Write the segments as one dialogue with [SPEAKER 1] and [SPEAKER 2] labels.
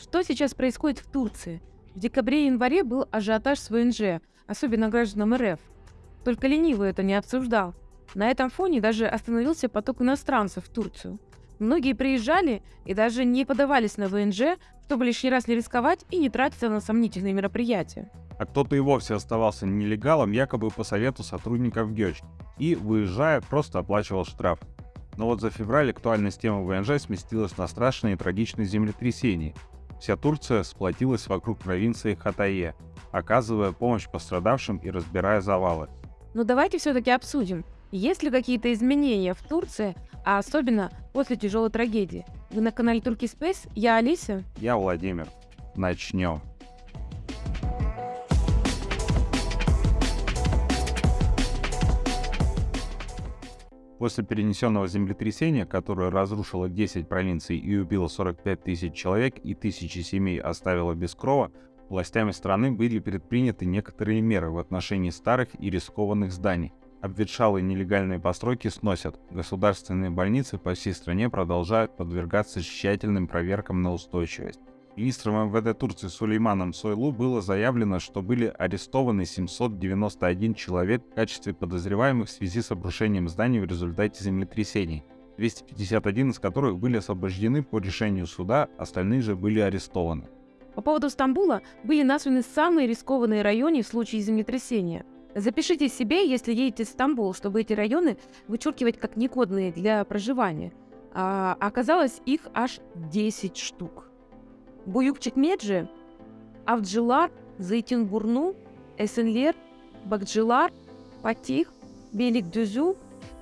[SPEAKER 1] Что сейчас происходит в Турции? В декабре и январе был ажиотаж с ВНЖ, особенно гражданам РФ. Только ленивый это не обсуждал. На этом фоне даже остановился поток иностранцев в Турцию. Многие приезжали и даже не подавались на ВНЖ, чтобы лишний раз не рисковать и не тратиться на сомнительные мероприятия.
[SPEAKER 2] А кто-то и вовсе оставался нелегалом, якобы по совету сотрудников ГЕЧ, и, выезжая, просто оплачивал штраф. Но вот за февраль актуальность темы ВНЖ сместилась на страшные и трагичные землетрясения. Вся Турция сплотилась вокруг провинции Хатае, оказывая помощь пострадавшим и разбирая завалы.
[SPEAKER 1] Но давайте все-таки обсудим, есть ли какие-то изменения в Турции, а особенно после тяжелой трагедии. Вы на канале Турки Space, я Алиса.
[SPEAKER 2] Я Владимир. Начнем. После перенесенного землетрясения, которое разрушило 10 провинций и убило 45 тысяч человек и тысячи семей оставило без крова, властями страны были предприняты некоторые меры в отношении старых и рискованных зданий. Обветшалые нелегальные постройки сносят. Государственные больницы по всей стране продолжают подвергаться тщательным проверкам на устойчивость. Министром МВД Турции Сулейманом Сойлу было заявлено, что были арестованы 791 человек в качестве подозреваемых в связи с обрушением зданий в результате землетрясений, 251 из которых были освобождены по решению суда, остальные же были арестованы.
[SPEAKER 1] По поводу Стамбула были названы самые рискованные районы в случае землетрясения. Запишите себе, если едете в Стамбул, чтобы эти районы вычеркивать как негодные для проживания. А оказалось их аж 10 штук. Буюкчик-Меджи, Авджилар, Зайтинбурну, Эсенлер, Бакджилар, Патих, Белик-Дюзю,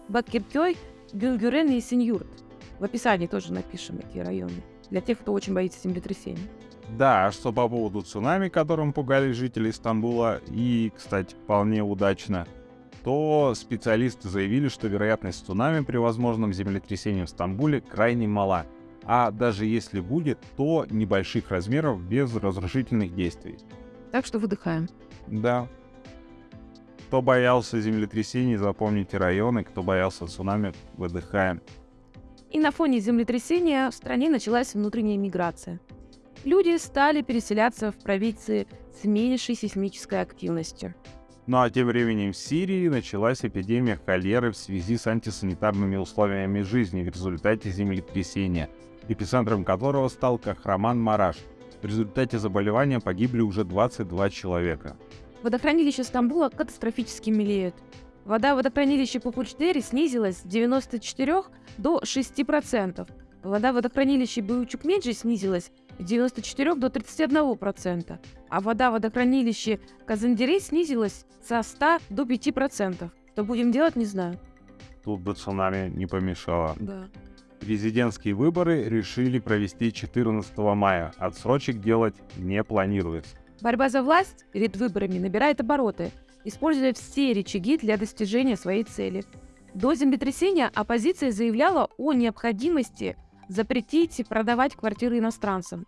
[SPEAKER 1] Бакиркёй, Гюнгюрен и Синьюрт. В описании тоже напишем эти районы, для тех, кто очень боится землетрясений.
[SPEAKER 2] Да, а что по поводу цунами, которым пугали жители Стамбула, и, кстати, вполне удачно, то специалисты заявили, что вероятность цунами при возможном землетрясении в Стамбуле крайне мала – а даже если будет, то небольших размеров без разрушительных действий.
[SPEAKER 1] Так что выдыхаем.
[SPEAKER 2] Да. Кто боялся землетрясений, запомните районы, кто боялся цунами, выдыхаем.
[SPEAKER 1] И на фоне землетрясения в стране началась внутренняя миграция. Люди стали переселяться в провинции с меньшей сейсмической активностью.
[SPEAKER 2] Ну а тем временем в Сирии началась эпидемия холеры в связи с антисанитарными условиями жизни в результате землетрясения – эпицентром которого стал Кахраман-Мараш. В результате заболевания погибли уже 22 человека.
[SPEAKER 1] Водохранилище Стамбула катастрофически мелеют. Вода в водохранилище Пупучдери снизилась с 94 до 6%. Вода в водохранилище Баючукмеджи снизилась с 94 до 31%, а вода в водохранилище Казандерей снизилась со 100 до 5%. Что будем делать, не знаю.
[SPEAKER 2] Тут бы цунами не помешало.
[SPEAKER 1] Да.
[SPEAKER 2] Президентские выборы решили провести 14 мая. Отсрочек делать не планируется.
[SPEAKER 1] Борьба за власть перед выборами набирает обороты, используя все рычаги для достижения своей цели. До землетрясения оппозиция заявляла о необходимости запретить продавать квартиры иностранцам.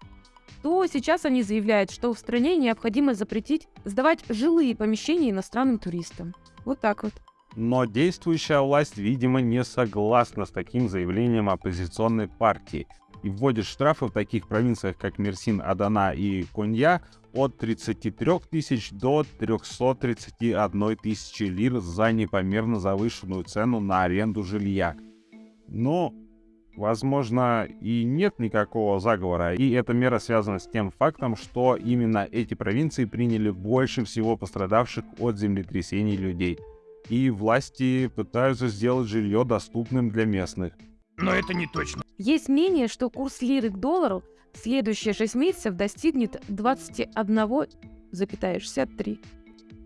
[SPEAKER 1] То сейчас они заявляют, что в стране необходимо запретить сдавать жилые помещения иностранным туристам. Вот так вот.
[SPEAKER 2] Но действующая власть, видимо, не согласна с таким заявлением оппозиционной партии и вводит штрафы в таких провинциях, как Мерсин, Адана и Конья от 33 тысяч до 331 тысячи лир за непомерно завышенную цену на аренду жилья. Но, возможно, и нет никакого заговора, и эта мера связана с тем фактом, что именно эти провинции приняли больше всего пострадавших от землетрясений людей – и власти пытаются сделать жилье доступным для местных.
[SPEAKER 3] Но это не точно.
[SPEAKER 1] Есть мнение, что курс лиры к доллару в следующие 6 месяцев достигнет 21,63.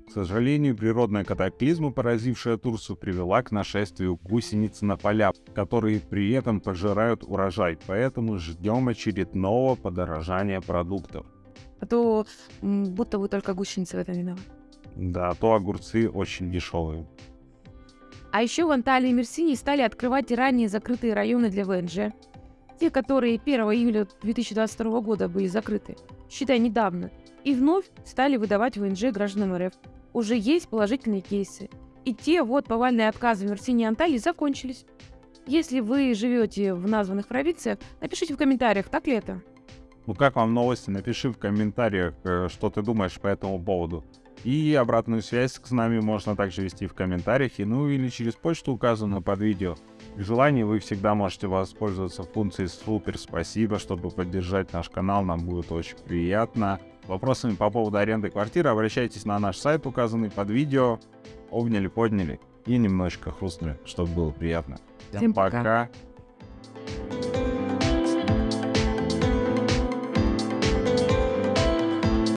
[SPEAKER 2] К сожалению, природная катаклизма, поразившая Турцию, привела к нашествию гусениц на поля, которые при этом пожирают урожай, поэтому ждем очередного подорожания продуктов.
[SPEAKER 1] А то будто вы только гусеницы в этом виноваты.
[SPEAKER 2] Да, то огурцы очень дешевые.
[SPEAKER 1] А еще в Анталии и Мерсинии стали открывать ранее закрытые районы для ВНЖ. Те, которые 1 июля 2022 года были закрыты, считай недавно, и вновь стали выдавать ВНЖ гражданам РФ. Уже есть положительные кейсы. И те вот повальные отказы в Мерсинии и Анталии закончились. Если вы живете в названных провинциях, напишите в комментариях, так ли это.
[SPEAKER 2] Ну как вам новости? Напиши в комментариях, э, что ты думаешь по этому поводу. И обратную связь с нами можно также вести в комментариях, и, ну или через почту, указанную под видео. При желании вы всегда можете воспользоваться функцией «Супер спасибо», чтобы поддержать наш канал, нам будет очень приятно. Вопросами по поводу аренды квартиры обращайтесь на наш сайт, указанный под видео. Обняли, подняли и немножечко хрустнули, чтобы было приятно.
[SPEAKER 1] Всем пока.
[SPEAKER 2] пока.